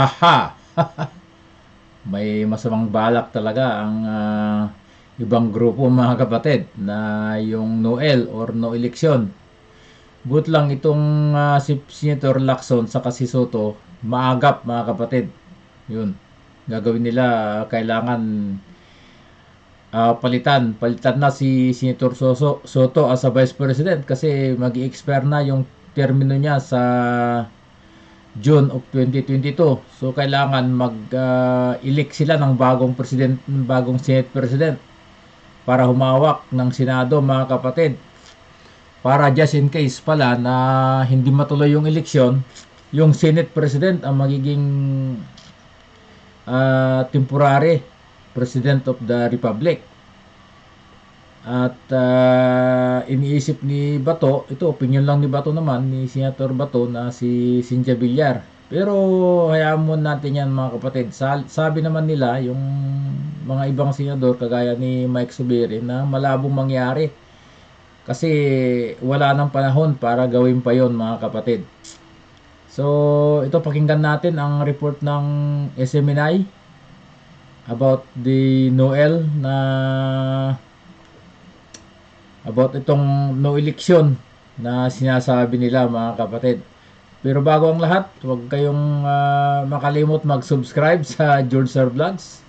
Haha! May masamang balak talaga ang ah, ibang grupo mga kapatid na yung Noel or no election. But lang itong ah, si Senator Lacson sa si Soto maagap mga kapatid. Yun. Gagawin nila ah, kailangan ah, palitan. Palitan na si Senator Soso, Soto as a Vice President kasi mag expire na yung termino niya sa June of 2022. So kailangan mag-elect sila ng bagong president, ng bagong Senate President para humawak ng Senado mga kapatid. Para just in case pala na hindi matuloy yung eleksyon, yung Senate President ang magiging ah, temporary President of the Republic. At ah, iniisip ni Bato, ito opinion lang ni Bato naman, ni Senator Bato na si Cynthia Villar. Pero hayaan mo natin yan mga kapatid. Sa- sabi naman nila, yung mga ibang senador kagaya ni Mike Subiri na malabong mangyari. Kasi wala nang panahon para gawin pa yon mga kapatid. So, ito pakinggan natin ang report ng SMNI about the Noel na about itong no election na sinasabi nila mga kapatid. Pero bago ang lahat, huwag kayong ah, makalimot mag-subscribe sa George Sir Vlogs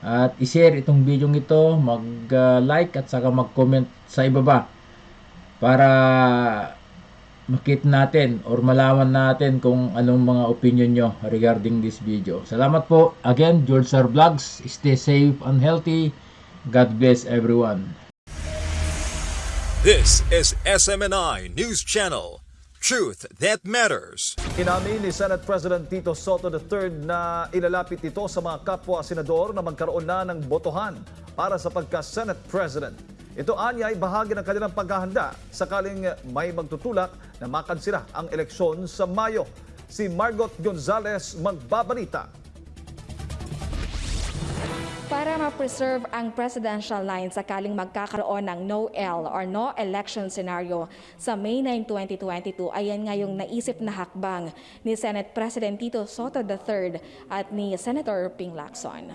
at i-share itong video ito, mag-like at saka mag-comment sa ibaba para makita natin or malaman natin kung anong mga opinion nyo regarding this video. Salamat po. Again, George Sir Vlogs. Stay safe and healthy. God bless everyone. This is SMNI News Channel. Truth that matters. Inamin ni Senate President Tito Soto III na ilalapit ito sa mga kapwa senador na magkaroon na ng botohan para sa pagka-Senate President. Ito anya ay bahagi ng kanilang paghahanda sakaling may magtutulak na makansila ang eleksyon sa Mayo. Si Margot Gonzales magbabalita. Para ma-preserve ang presidential line sakaling magkakaroon ng no-L or no election scenario sa May 9, 2022, ayan nga yung naisip na hakbang ni Senate President Tito Soto III at ni Senator Ping Lacson.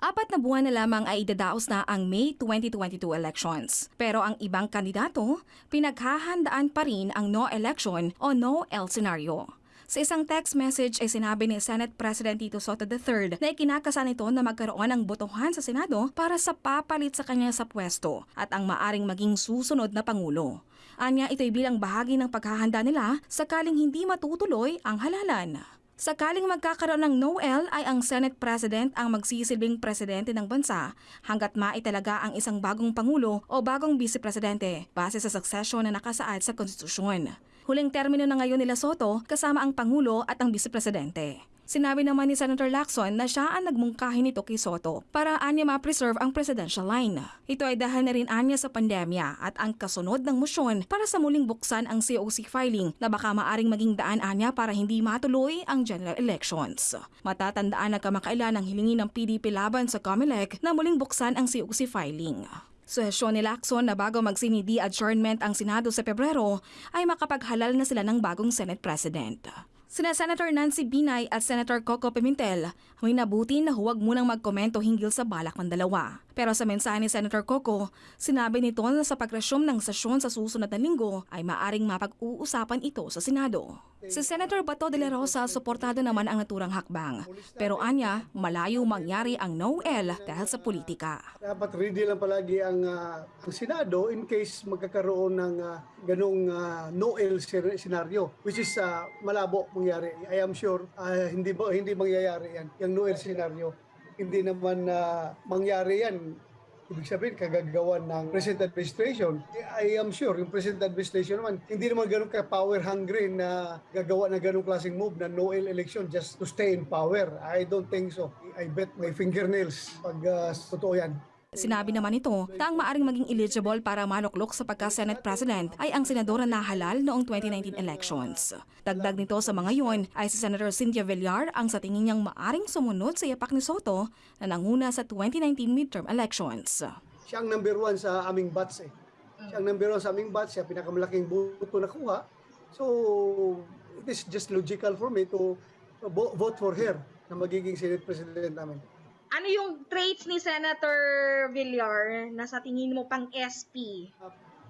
Apat na buwan na lamang ay idadaos na ang May 2022 elections. Pero ang ibang kandidato, pinaghahandaan pa rin ang no election o no L scenario. Sa isang text message ay sinabi ni Senate President Tito Soto III na ikinakasa nito na magkaroon ng botohan sa Senado para sa papalit sa kanya sa pwesto at ang maaring maging susunod na Pangulo. Anya ito'y bilang bahagi ng paghahanda nila sakaling hindi matutuloy ang halalan. Sakaling magkakaroon ng no-L ay ang Senate President ang magsisilbing presidente ng bansa hanggat maitalaga ang isang bagong pangulo o bagong vice presidente base sa succession na nakasaad sa konstitusyon. Huling termino na ngayon nila Soto kasama ang pangulo at ang vice presidente. Sinabi naman ni Senator Lacson na siya ang nagmungkahi nito kay Soto para anya ma-preserve ang presidential line. Ito ay dahil na rin anya sa pandemya at ang kasunod ng motion para sa muling buksan ang COC filing na baka maaring maging daan anya para hindi matuloy ang general elections. Matatandaan na kamakailan ang hilingi ng PDP laban sa COMELEC na muling buksan ang COC filing. Suhesyon ni Lacson na bago magsinidi adjournment ang Senado sa Pebrero ay makapaghalal na sila ng bagong Senate President. Sina Senator Nancy Binay at Senator Coco Pimentel may nabuti na huwag munang magkomento hinggil sa balak ng dalawa. Pero sa mensahe ni Senator Coco, sinabi nito na sa pagresume ng sesyon sa susunod na linggo ay maaring mapag-uusapan ito sa Senado. Si Senator Bato de la Rosa suportado naman ang naturang hakbang. Pero anya, malayo mangyari ang no-L dahil sa politika. Dapat ready lang palagi ang, ah, ang Senado in case magkakaroon ng ah, ganong ah, no-L scer- scenario which is ah, malabo mangyari. I am sure ah, hindi hindi mangyayari yan. Yung no-L scenario hindi naman na mangyari yan. Ibig sabihin, kagagawan ng present administration. I am sure, yung present administration naman, hindi naman ganun ka-power hungry na gagawa na ganung klaseng move na no-L election just to stay in power. I don't think so. I bet may fingernails pag ah, totoo yan. Sinabi naman ito na ang maaring maging eligible para maluklok sa pagka-Senate President ay ang senadora na halal noong 2019 elections. Dagdag nito sa mga yon ay si Senator Cynthia Villar ang sa tingin niyang maaring sumunod sa yapak ni Soto na nanguna sa 2019 midterm elections. siya ang number one sa aming batch eh. Siya ang number one sa aming batch, siya pinakamalaking buto na kuha. So, it is just logical for me to vo- vote for her na magiging Senate President namin. Ano yung traits ni Senator Villar na sa tingin mo pang SP?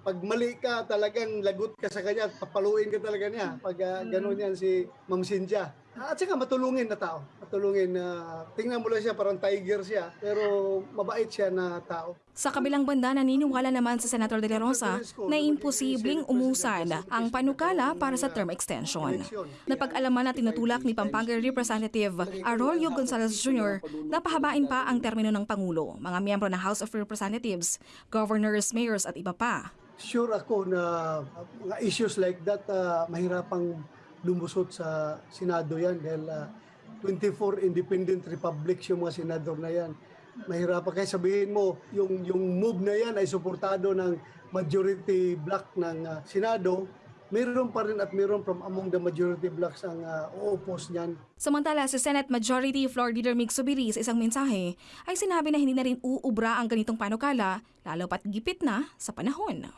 Pag mali ka, talagang lagot ka sa kanya at papaluin ka talaga niya. Pag uh, gano'n yan si Ma'am Cynthia. At saka matulungin na tao. Matulungin na tingnan mo lang siya parang tiger siya pero mabait siya na tao. Sa kabilang banda, naniniwala naman si Senator De La Rosa na imposibleng umusan ang panukala para sa term extension. Napag-alaman na tinutulak ni Pampanga Representative Arroyo Gonzalez Jr. na pahabain pa ang termino ng Pangulo, mga miyembro ng House of Representatives, governors, mayors at iba pa. Sure ako na mga issues like that uh, mahirapang lumusot sa Senado yan dahil uh, 24 independent republics yung mga senador na yan. Mahirapan kaya sabihin mo yung yung move na yan ay suportado ng majority block ng uh, Senado. Meron pa rin at meron from among the majority blocks ang uh, uupos niyan. Samantala, si Senate Majority Floor Leader Mig Subiri sa isang mensahe ay sinabi na hindi na rin uubra ang ganitong panukala lalo pat gipit na sa panahon.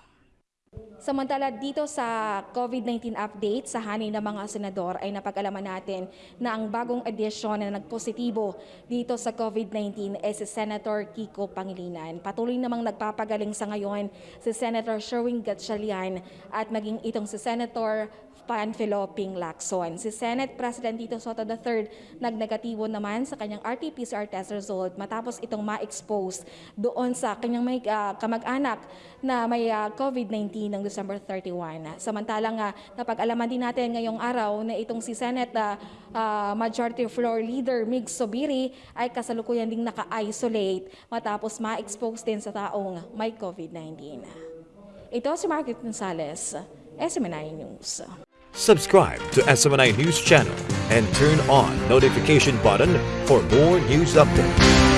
Samantala dito sa COVID-19 update sa hanin ng mga senador ay napag-alaman natin na ang bagong edisyon na nagpositibo dito sa COVID-19 ay si Senator Kiko Pangilinan. Patuloy namang nagpapagaling sa ngayon si Senator Sherwin Gatchalian at maging itong si Senator Panfilo Ping Lacson. Si Senate President Tito Soto III nagnegatibo naman sa kanyang RT-PCR test result matapos itong ma-expose doon sa kanyang may ah, kamag-anak na may ah, COVID-19 noong December 31. Samantalang uh, napag-alaman din natin ngayong araw na itong si Senate ah, ah, Majority Floor Leader Mig Sobiri ay kasalukuyan ding naka-isolate matapos ma-expose din sa taong may COVID-19. Ito si Margaret Gonzalez, SMNI News. Subscribe to SMNI News Channel and turn on notification button for more news updates.